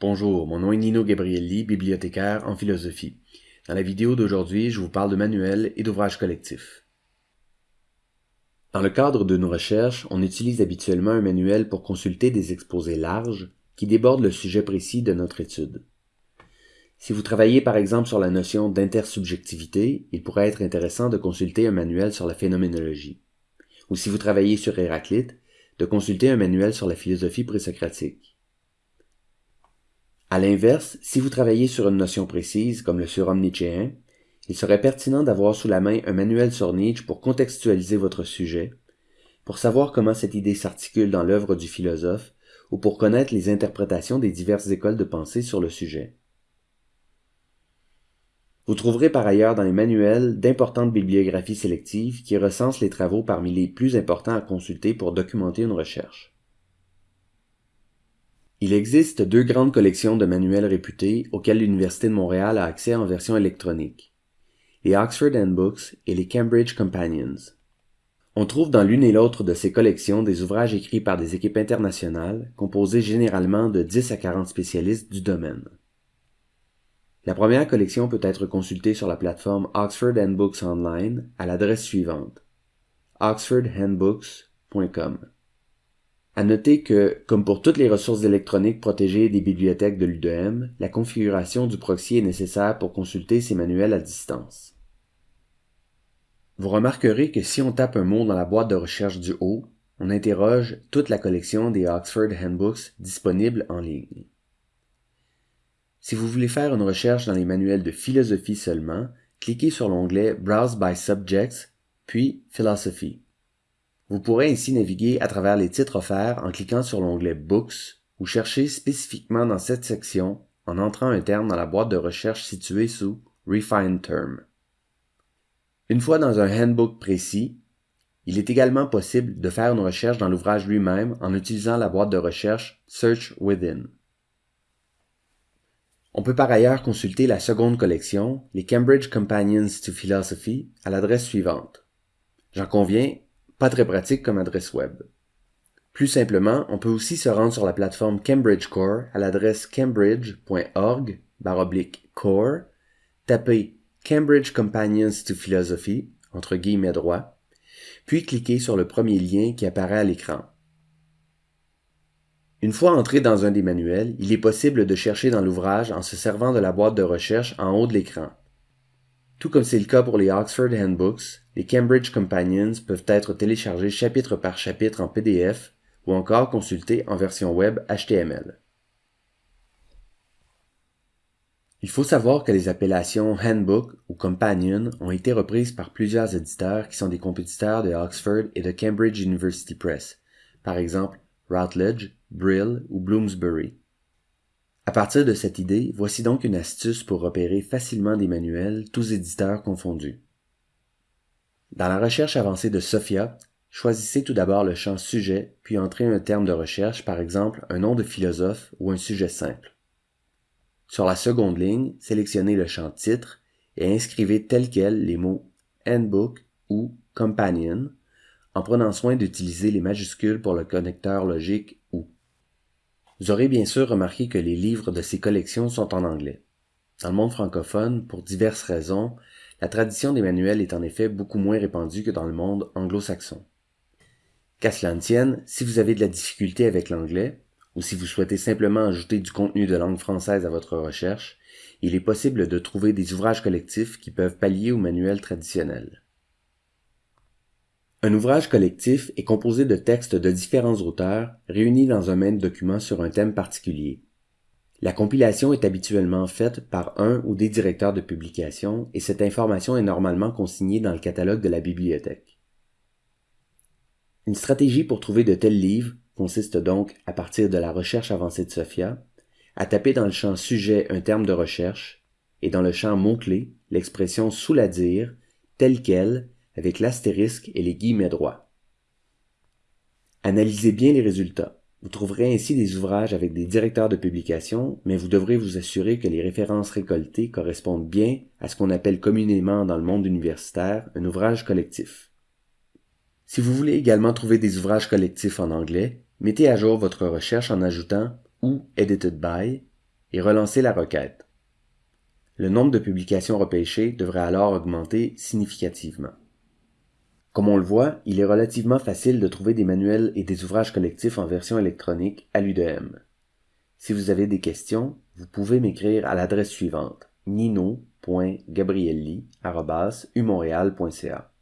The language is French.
Bonjour, mon nom est Nino Gabrielli, bibliothécaire en philosophie. Dans la vidéo d'aujourd'hui, je vous parle de manuels et d'ouvrages collectifs. Dans le cadre de nos recherches, on utilise habituellement un manuel pour consulter des exposés larges qui débordent le sujet précis de notre étude. Si vous travaillez par exemple sur la notion d'intersubjectivité, il pourrait être intéressant de consulter un manuel sur la phénoménologie. Ou si vous travaillez sur Héraclite, de consulter un manuel sur la philosophie présocratique. À l'inverse, si vous travaillez sur une notion précise, comme le surhomme nietzschéen, il serait pertinent d'avoir sous la main un manuel sur Nietzsche pour contextualiser votre sujet, pour savoir comment cette idée s'articule dans l'œuvre du philosophe, ou pour connaître les interprétations des diverses écoles de pensée sur le sujet. Vous trouverez par ailleurs dans les manuels d'importantes bibliographies sélectives qui recensent les travaux parmi les plus importants à consulter pour documenter une recherche. Il existe deux grandes collections de manuels réputés auxquels l'Université de Montréal a accès en version électronique. Les Oxford Handbooks et les Cambridge Companions. On trouve dans l'une et l'autre de ces collections des ouvrages écrits par des équipes internationales, composées généralement de 10 à 40 spécialistes du domaine. La première collection peut être consultée sur la plateforme Oxford Handbooks Online à l'adresse suivante oxfordhandbooks.com. À noter que, comme pour toutes les ressources électroniques protégées des bibliothèques de l'UDM, la configuration du proxy est nécessaire pour consulter ces manuels à distance. Vous remarquerez que si on tape un mot dans la boîte de recherche du haut, on interroge toute la collection des Oxford Handbooks disponibles en ligne. Si vous voulez faire une recherche dans les manuels de philosophie seulement, cliquez sur l'onglet Browse by Subjects, puis Philosophy. Vous pourrez ainsi naviguer à travers les titres offerts en cliquant sur l'onglet Books ou chercher spécifiquement dans cette section en entrant un terme dans la boîte de recherche située sous Refine Term. Une fois dans un handbook précis, il est également possible de faire une recherche dans l'ouvrage lui-même en utilisant la boîte de recherche Search Within. On peut par ailleurs consulter la seconde collection, les Cambridge Companions to Philosophy, à l'adresse suivante. J'en conviens, pas très pratique comme adresse web. Plus simplement, on peut aussi se rendre sur la plateforme Cambridge Core à l'adresse cambridge.org core, taper Cambridge Companions to Philosophy entre guillemets droits, puis cliquer sur le premier lien qui apparaît à l'écran. Une fois entré dans un des manuels, il est possible de chercher dans l'ouvrage en se servant de la boîte de recherche en haut de l'écran. Tout comme c'est le cas pour les Oxford Handbooks, les Cambridge Companions peuvent être téléchargés chapitre par chapitre en PDF ou encore consultés en version web HTML. Il faut savoir que les appellations Handbook ou Companion ont été reprises par plusieurs éditeurs qui sont des compétiteurs de Oxford et de Cambridge University Press, par exemple Routledge, Brill ou Bloomsbury. À partir de cette idée, voici donc une astuce pour repérer facilement des manuels, tous éditeurs confondus. Dans la recherche avancée de Sophia, choisissez tout d'abord le champ sujet, puis entrez un terme de recherche, par exemple un nom de philosophe ou un sujet simple. Sur la seconde ligne, sélectionnez le champ titre et inscrivez tel quel les mots handbook ou companion en prenant soin d'utiliser les majuscules pour le connecteur logique vous aurez bien sûr remarqué que les livres de ces collections sont en anglais. Dans le monde francophone, pour diverses raisons, la tradition des manuels est en effet beaucoup moins répandue que dans le monde anglo-saxon. Qu'à cela ne tienne, si vous avez de la difficulté avec l'anglais, ou si vous souhaitez simplement ajouter du contenu de langue française à votre recherche, il est possible de trouver des ouvrages collectifs qui peuvent pallier aux manuels traditionnels. Un ouvrage collectif est composé de textes de différents auteurs réunis dans un même document sur un thème particulier. La compilation est habituellement faite par un ou des directeurs de publication et cette information est normalement consignée dans le catalogue de la bibliothèque. Une stratégie pour trouver de tels livres consiste donc, à partir de la recherche avancée de Sophia, à taper dans le champ sujet un terme de recherche et dans le champ mot-clé l'expression sous la dire, telle qu'elle, avec l'astérisque et les guillemets droits. Analysez bien les résultats. Vous trouverez ainsi des ouvrages avec des directeurs de publication, mais vous devrez vous assurer que les références récoltées correspondent bien à ce qu'on appelle communément dans le monde universitaire un ouvrage collectif. Si vous voulez également trouver des ouvrages collectifs en anglais, mettez à jour votre recherche en ajoutant ou edited by et relancer la requête. Le nombre de publications repêchées devrait alors augmenter significativement. Comme on le voit, il est relativement facile de trouver des manuels et des ouvrages collectifs en version électronique à l'UDM. Si vous avez des questions, vous pouvez m'écrire à l'adresse suivante nino.gabrielli.umontréal.ca